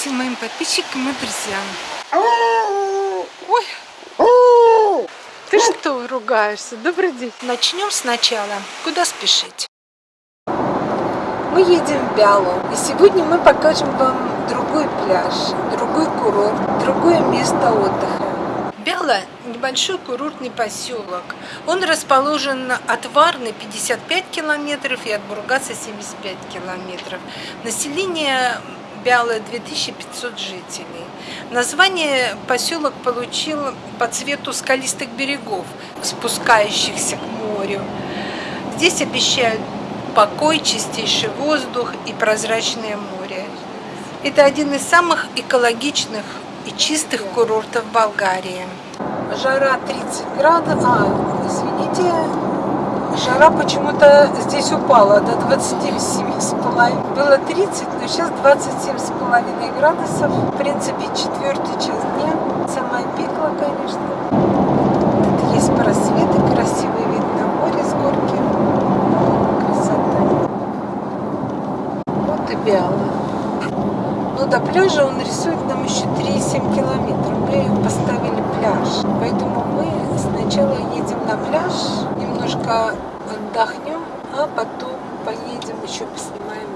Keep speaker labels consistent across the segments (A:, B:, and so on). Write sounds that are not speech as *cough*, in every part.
A: всем моим подписчикам и друзьям. Ой, ты что ругаешься? Добрый день. Начнем сначала. Куда спешить? Мы едем в Бялу. И сегодня мы покажем вам другой пляж, другой курорт, другое место отдыха. Бяла – небольшой курортный поселок. Он расположен от Варны 55 километров и от Бургаса 75 километров. Население Бялы 2500 жителей. Название поселок получил по цвету скалистых берегов, спускающихся к морю. Здесь обещают покой, чистейший воздух и прозрачное море. Это один из самых экологичных и чистых курортов Болгарии. Жара 30 градусов, а, извините, жара почему-то здесь упала до 27,5. Было 30, но сейчас 27,5 градусов. В принципе, четвертый час дня. Самое пекло, конечно. Тут есть просветы, красивый вид на море с горки. Красота. Вот и Биала. Но до пляжа он рисует нам еще 3,7 километров. Мы поставили пляж. Поэтому мы сначала едем на пляж, немножко отдохнем, а потом поедем еще поснимаем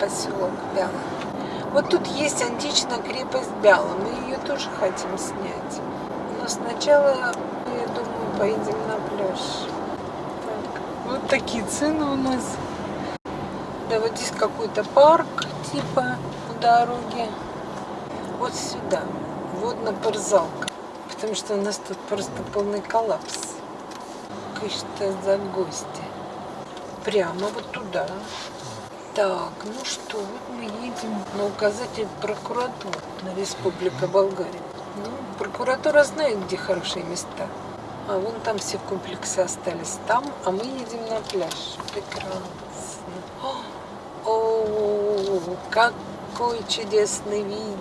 A: поселок Бяла. Вот тут есть античная крепость Бяла, мы ее тоже хотим снять. Но сначала, я думаю, поедем на пляж. Так, вот такие цены у нас. Да, вот здесь какой-то парк, типа, у дороги. Вот сюда, водно-парзалка. Потому что у нас тут просто полный коллапс что за гости. Прямо вот туда. Так, ну что, вот мы едем на указатель прокуратуры на Республика Болгария. Ну, прокуратура знает, где хорошие места. А вон там все комплексы остались там, а мы едем на пляж. Прекрасно. О, -о какой чудесный вид.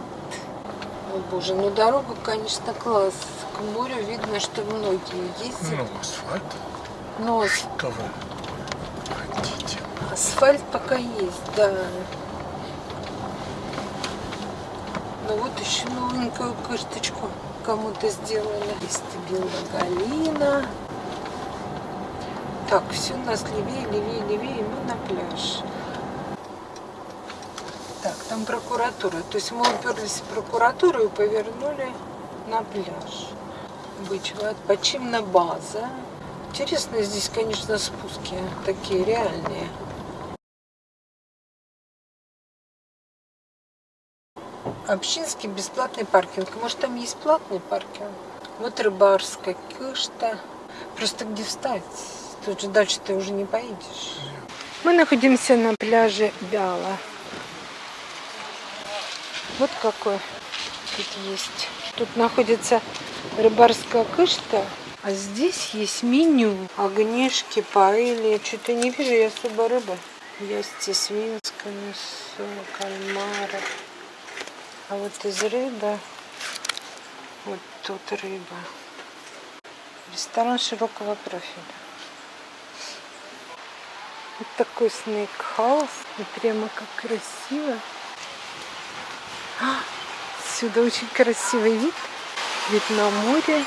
A: О боже, ну дорога, конечно, класс. К морю видно, что многие ездят.
B: Ну, асфальт.
A: Но
B: Что вы хотите?
A: Асфальт пока есть, да. Ну вот еще новенькую кырточку кому-то сделали. Вестибюла Галина. Так, все у нас левее, левее, левее, мы на пляж. Так, там прокуратура. То есть мы уперлись в прокуратуру и повернули на пляж. Бычева, почимна база. Интересно здесь, конечно, спуски такие реальные. Общинский бесплатный паркинг. Может, там есть платный паркинг? Вот рыбарская кышта. Просто где встать? Тут же дальше ты уже не поедешь. Мы находимся на пляже Бяла. Вот какой тут есть. Тут находится рыбарская кышта. А здесь есть меню. Огнешки, паэли. Что-то не вижу я особо рыбы. Есть свинское мясо, кальмара. А вот из рыбы, вот тут рыба. Ресторан широкого профиля. Вот такой снейк-хаус. И прямо как красиво. Отсюда очень красивый вид. Вид на море.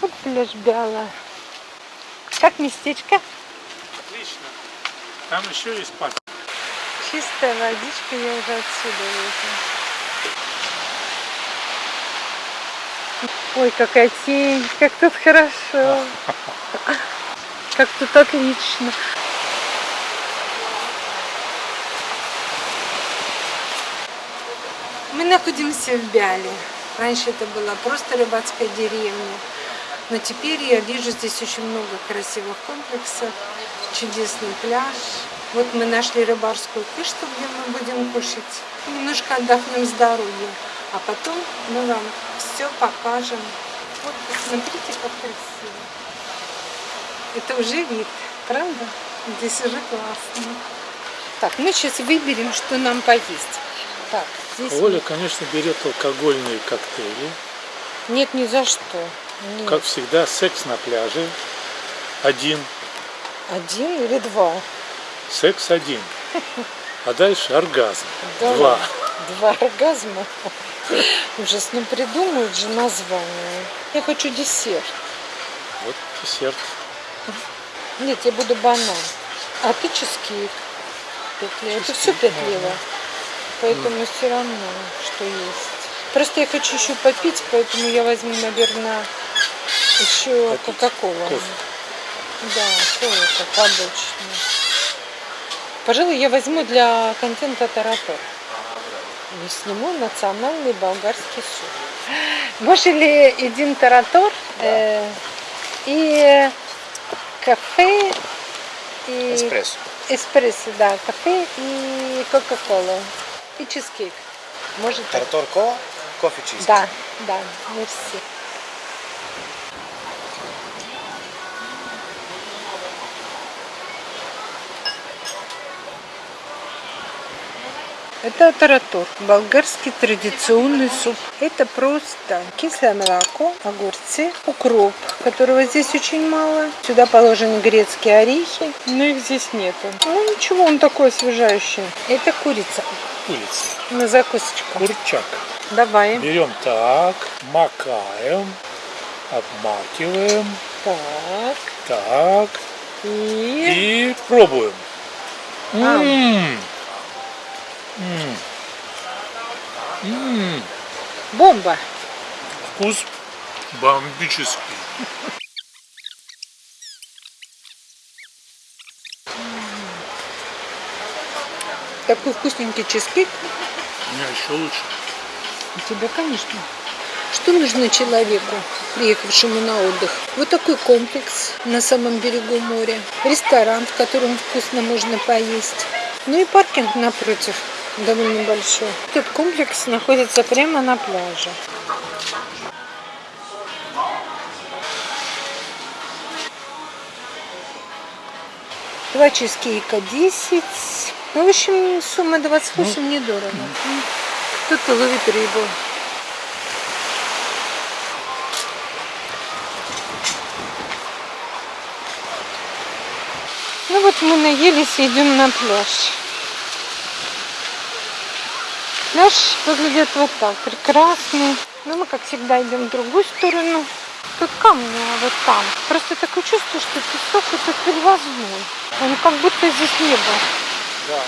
A: Вот пляж Бяла. Как местечко?
B: Отлично. Там еще есть парк.
A: Чистая водичка, я уже отсюда вижу. Ой, какая тень, как тут хорошо. Как тут отлично. Мы находимся в Бяле. Раньше это была просто рыбацкая деревня. Но теперь я вижу здесь очень много красивых комплексов, чудесный пляж. Вот мы нашли рыбарскую кышту, где мы будем кушать. Немножко отдохнем с дороги. А потом мы вам все покажем. Вот посмотрите, как красиво. Это уже вид, правда? Здесь уже классно. Так, мы сейчас выберем, что нам поесть. Так, здесь...
B: Оля, конечно, берет алкогольные коктейли.
A: Нет, ни за что. Нет.
B: Как всегда, секс на пляже. один,
A: Один или два?
B: секс один. А дальше оргазм.
A: Да
B: Два.
A: Два оргазма. *laughs* Ужас, ну придумают же название. Я хочу десерт.
B: Вот десерт.
A: Нет, я буду банан. А ты чизкейк. Петле. Это все петлево. Поэтому все равно, что есть. Просто я хочу еще попить, поэтому я возьму, наверное, еще. Кока-Колу. Да, кофе, как обычно. Пожалуй, я возьму для контента таратор. И сниму национальный болгарский суп. Можели един таратор э, и кафе и
C: Еспресо.
A: эспрессо, да, кафе и кока-кола и чизкейк. Может так?
C: Тартор кола, кофе чиз.
A: Да, да, мерси. Это таратор, болгарский традиционный суп. Это просто кислое молоко, огурцы, укроп, которого здесь очень мало. Сюда положены грецкие орехи, но их здесь нету. Ну ничего, он такой освежающий. Это курица
B: Курица.
A: на закусочку.
B: Курчак.
A: Давай.
B: Берем так, макаем, обмакиваем,
A: Так.
B: так,
A: И...
B: и пробуем.
A: А.
B: М. М. М.
A: Бомба.
B: Вкус бомбический.
A: Такой вкусненький чизкейк.
B: У меня еще лучше.
A: У тебя, конечно. Что нужно человеку, приехавшему на отдых? Вот такой комплекс на самом берегу моря. Ресторан, в котором вкусно можно поесть. Ну и паркинг напротив, довольно большой. Этот комплекс находится прямо на пляже. Два чизкейка 10. Ну, в общем, сумма 28 недорого. М. Кто-то ловит рыбу. Ну вот мы наелись и идем на пляж. Пляж выглядит вот так, прекрасный. Но мы, как всегда, идем в другую сторону. Тут камни, а вот там. Просто такое чувство, что песок это перевозной. Он как будто здесь не был.
B: Да,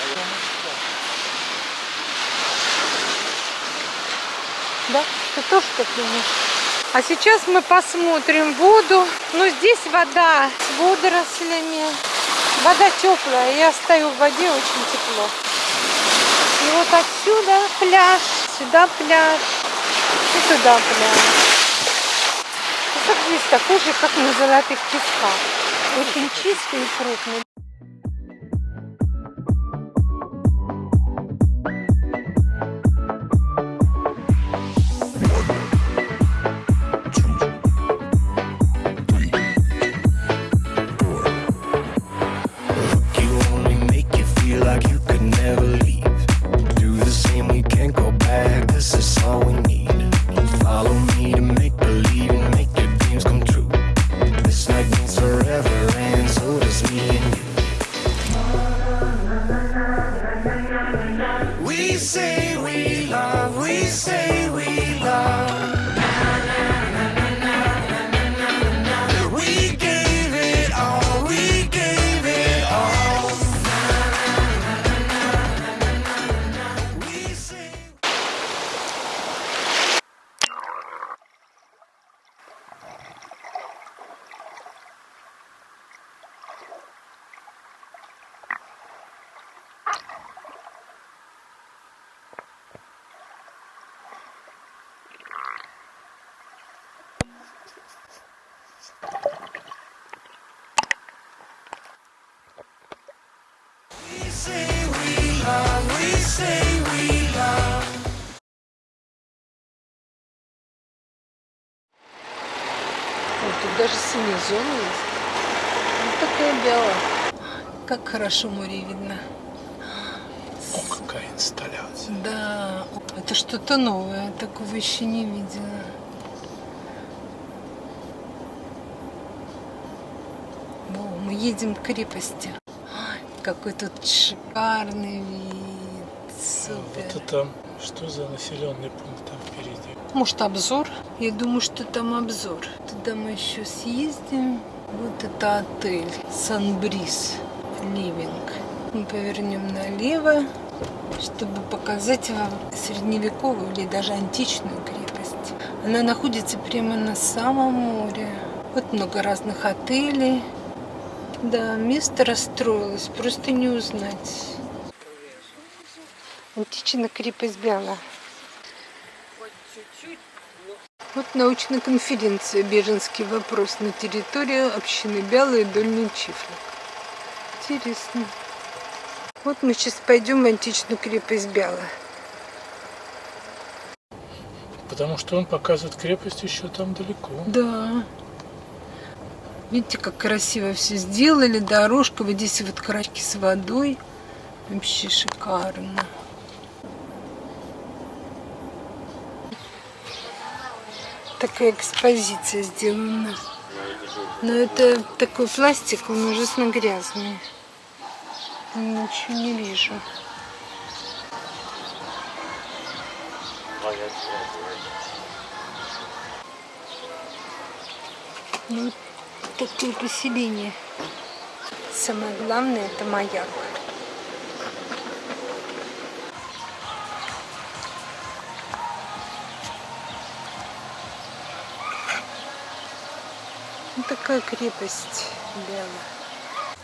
A: Да? Ты тоже так думаешь? А сейчас мы посмотрим воду. Ну, здесь вода с водорослями. Вода теплая. Я стою в воде, очень тепло. И вот отсюда пляж, сюда пляж и туда пляж. Песок здесь такой же, как на золотых песках. Очень чистый и крупный. Вот тут даже синяя зона есть. Вот такая белая. Как хорошо море видно.
B: О, какая инсталляция.
A: Да, это что-то новое, такого еще не видела. едем к крепости. Ой, какой тут шикарный вид. Супер.
B: Вот это что за населенный пункт там впереди?
A: Может обзор? Я думаю, что там обзор. Туда мы еще съездим. Вот это отель Санбрис Ливинг. Мы повернем налево, чтобы показать вам средневековую или даже античную крепость. Она находится прямо на самом море. Вот много разных отелей. Да, место расстроилось, просто не узнать. Античная крепость Бяла. Вот научная конференция «Беженский вопрос» на территории общины Бяла и Дольний Чифлик. Интересно. Вот мы сейчас пойдем в античную крепость Бяла.
B: Потому что он показывает крепость еще там далеко.
A: Да. Видите, как красиво все сделали. Дорожка, вот здесь вот крачки с водой. Вообще шикарно. Такая экспозиция сделана. Но это такой пластик, он ужасно грязный. Ничего не вижу. Ну, вот такое поселение. Самое главное это маяк. Вот такая крепость белая.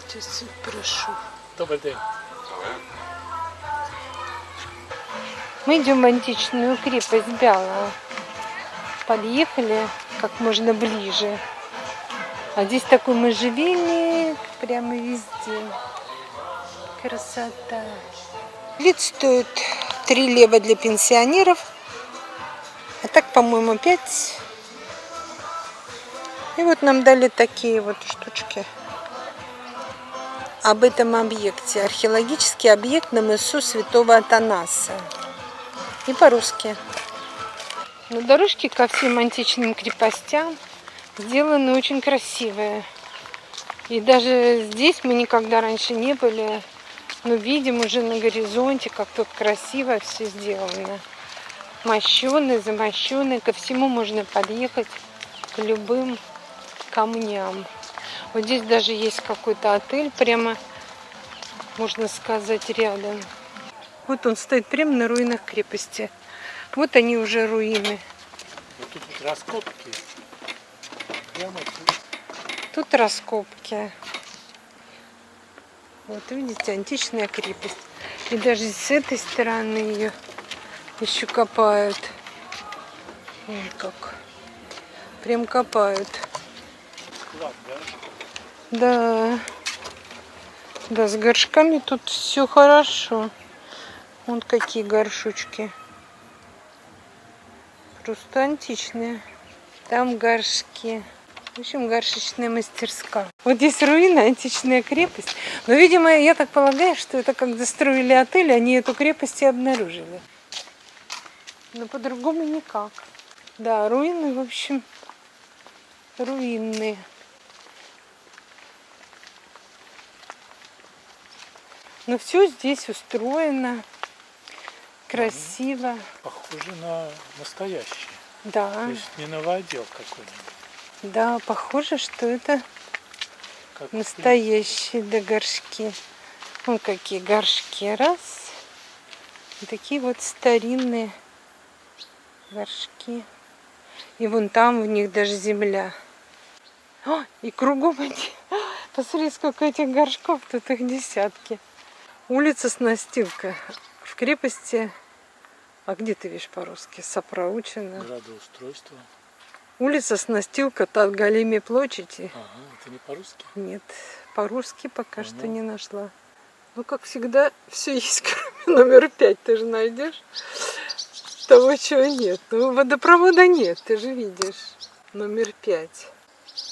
A: Сейчас прошу.
B: Добрый день.
A: Мы идем в античную крепость Бяла. Подъехали как можно ближе. А здесь такой можжевельник прямо везде. Красота. Билет стоит 3 лева для пенсионеров. А так, по-моему, 5. И вот нам дали такие вот штучки. Об этом объекте. Археологический объект на мысу Святого Атанаса. И по-русски. Но дорожки ко всем античным крепостям сделаны очень красивые. И даже здесь мы никогда раньше не были, но видим уже на горизонте, как тут красиво все сделано. Мощеные, замощенные, ко всему можно подъехать, к любым камням. Вот здесь даже есть какой-то отель, прямо, можно сказать, рядом. Вот он стоит прямо на руинах крепости. Вот они уже руины.
B: Вот тут раскопки. Тут.
A: Раскопки. Вот видите, античная крепость. И даже с этой стороны ее еще копают. Вон как. Прям копают.
B: Да.
A: Да, с горшками тут все хорошо. Вот какие горшочки. Просто античные. Там горшки. В общем, горшечная мастерская. Вот здесь руина, античная крепость. Но, видимо, я так полагаю, что это когда строили отель, они эту крепость и обнаружили. Но по-другому никак. Да, руины, в общем, руинные. Но все здесь устроено красиво.
B: Похоже на настоящий.
A: Да,
B: То есть не новодел какой-нибудь.
A: Да, похоже, что это
B: Как
A: настоящие да, горшки. Вон какие горшки. Раз. И такие вот старинные горшки. И вон там у них даже земля. О, и кругом эти. *laughs* Посмотри, сколько этих горшков, тут их десятки. Улица Снастилка. В крепости, а где ты видишь по-русски? Сопроучена.
B: Градоустройство.
A: Улица Снастилка, Татгалими площади.
B: Ага, это не по-русски.
A: Нет, по-русски пока что
B: Ну.
A: не нашла. Ну, как всегда, все есть, *laughs* кроме номер пять. Ты же найдешь того, чего нет. Ну, водопровода нет, ты же видишь. Номер пять.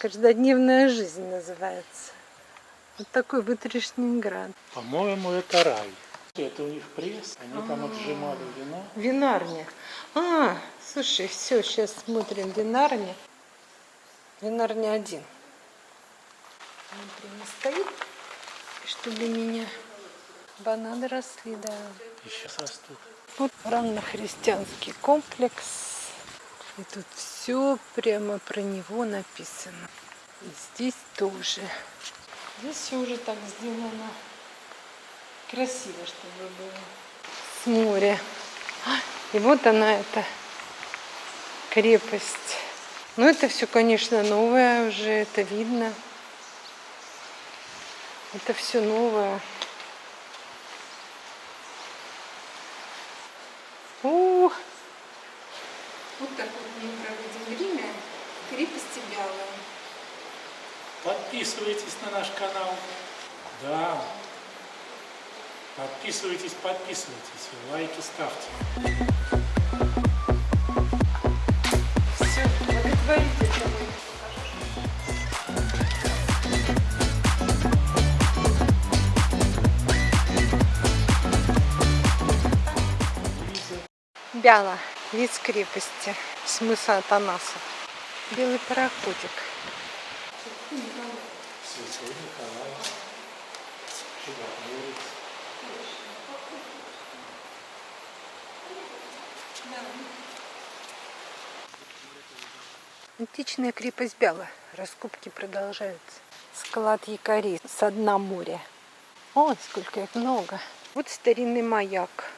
A: Каждодневная жизнь называется. Вот такой вытрешний град.
B: По-моему, это рай. Это у них пресс, они там отжимали вино.
A: Винарня. А, слушай, все, сейчас смотрим винарня. Винарня один. Он прямо стоит, чтобы меня бананы росли, да.
B: И сейчас растут.
A: Вот раннохристианский комплекс. И тут все прямо про него написано. И здесь тоже. Здесь все уже так сделано красиво, чтобы было. С моря. И вот она, эта крепость. Ну, это все, конечно, новое уже, это видно. Это все новое. Ух! Вот так вот мы проводим время в крепости Бялая.
B: Подписывайтесь на наш канал. Да. Подписывайтесь, подписывайтесь. Лайки ставьте.
A: Бяла, вид с крепости, смысл Атанаса. Белый пароходик. Античная крепость Бяла. Раскопки продолжаются. Склад якорей со дна моря. Ой, сколько их много. Вот старинный маяк.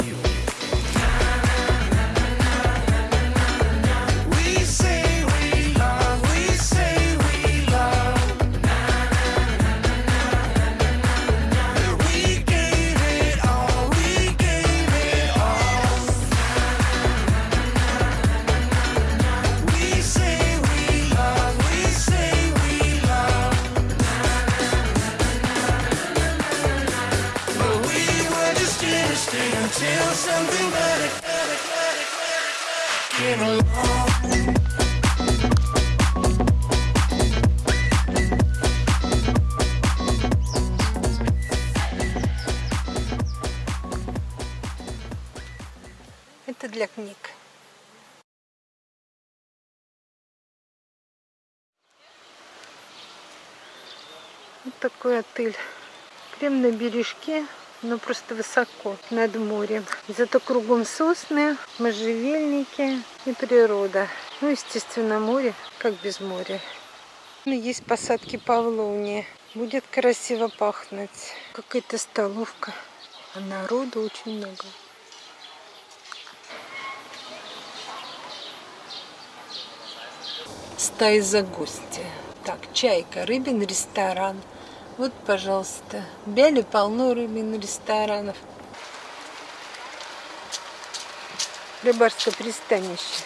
A: для книг. Вот такой отель. Прям на бережке, но просто высоко над морем. Зато кругом сосны, можжевельники и природа. Ну, естественно, море, как без моря. Ну, есть посадки павловни. Будет красиво пахнуть. Какая-то столовка. А народу очень много. Стаи за гости. Так, чайка, рыбин ресторан. Вот, пожалуйста. В Бяле полно рыбин ресторанов. Рыбарское пристанище.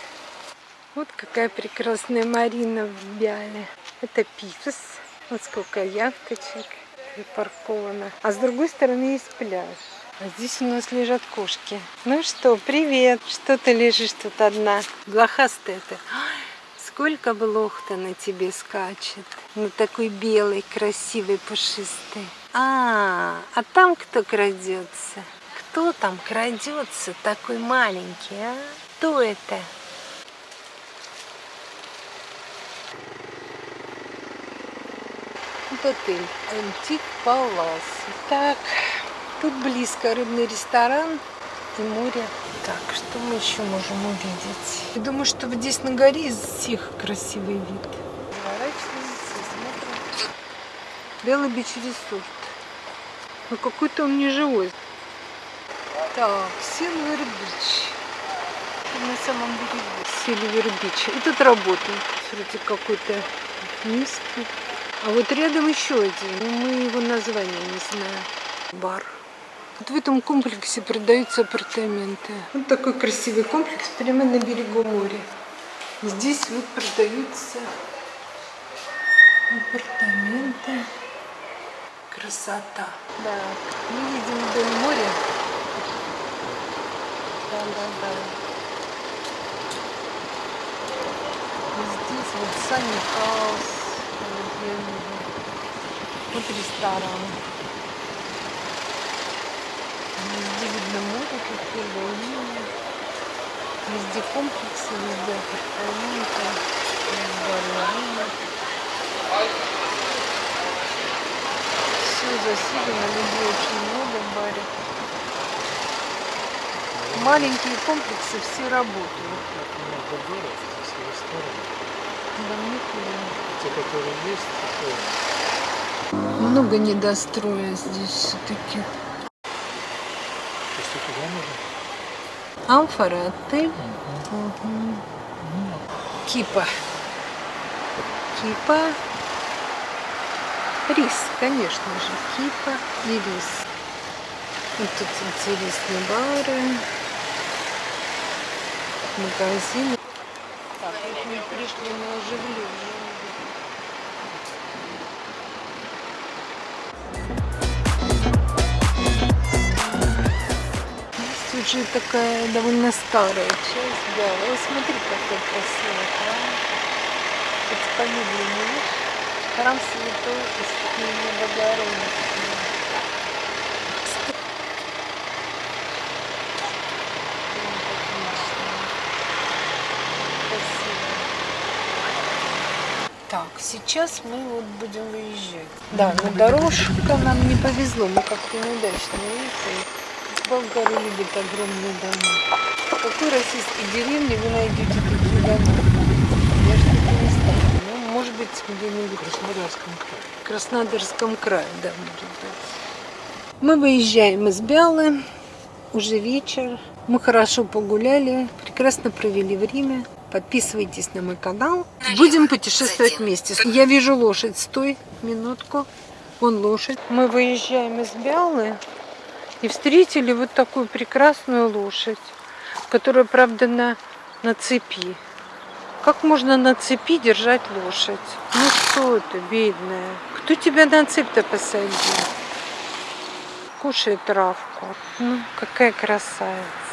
A: Вот какая прекрасная марина в Бяле. Это Пифос. Вот сколько яхточек припарковано. А с другой стороны есть пляж. А здесь у нас лежат кошки. Ну что, привет. Что ты лежишь тут одна? Блохастая ты. Ай, Сколько блох-то на тебе скачет. Ну такой белый, красивый, пушистый. А, а там кто крадется? Кто там крадется такой маленький, а? Кто это? Вот отель Antik Palace. Так, тут близко рыбный ресторан и море. Так, что мы еще можем увидеть? Я думаю, что вот здесь на горе из всех красивый вид. Белый Beach Resort. Ну какой-то он не живой. Так, Silver Beach. На самом берегу. Silver Beach. И тут работает. Смотрите, какой-то низкий. А вот рядом еще один. но Мы его название не знаем. Бар. Вот в этом комплексе продаются апартаменты. Вот такой красивый комплекс прямо на берегу моря. Здесь вот продаются апартаменты. Красота. Да, мы едем вдоль моря. Да, да, да. Здесь вот Санни Хаус. Вот ресторан. Везде видно море, как первая линия. Везде комплексы, везде апартаменты, балерины. Все заселено, людей очень много в баре. Маленькие комплексы все работают.
B: Много город, здесь и ресторан.
A: Да мне.
B: Те, которые есть, такое.
A: Много недостроя здесь все-таки.
B: Туда можно?
A: Амфора, отель. Мгм. Кипа. Кипа. Рис, конечно же. Кипа и рис. Вот тут интересные бары. Магазины. Так, вот мы пришли на оживление. Уже такая довольно старая часть, да. Вот смотри, какой красивый храм. Тут фамилию не видишь? Храм Святой Искупения Богородицы. Так, сейчас мы вот будем выезжать. Да, но дорожка нам не повезло, мы как-то неудачно выехали. Болгары любят огромные дома. В какой российской деревне вы найдете такие дома? Я что-то не знаю. Ну, может быть, где-нибудь
B: В Краснодарском крае.
A: в Краснодарском крае, да, может быть. Мы выезжаем из Бялы, уже вечер. Мы хорошо погуляли, прекрасно провели время. Подписывайтесь на мой канал. Будем путешествовать вместе. Я вижу лошадь. Стой, минутку. Вон лошадь. Мы выезжаем из Бялы и встретили вот такую прекрасную лошадь, которая, правда, на, на цепи. Как можно на цепи держать лошадь? Ну что ты, бедная? Кто тебя на цепь-то посадил? Кушай травку. Ну, какая красавица.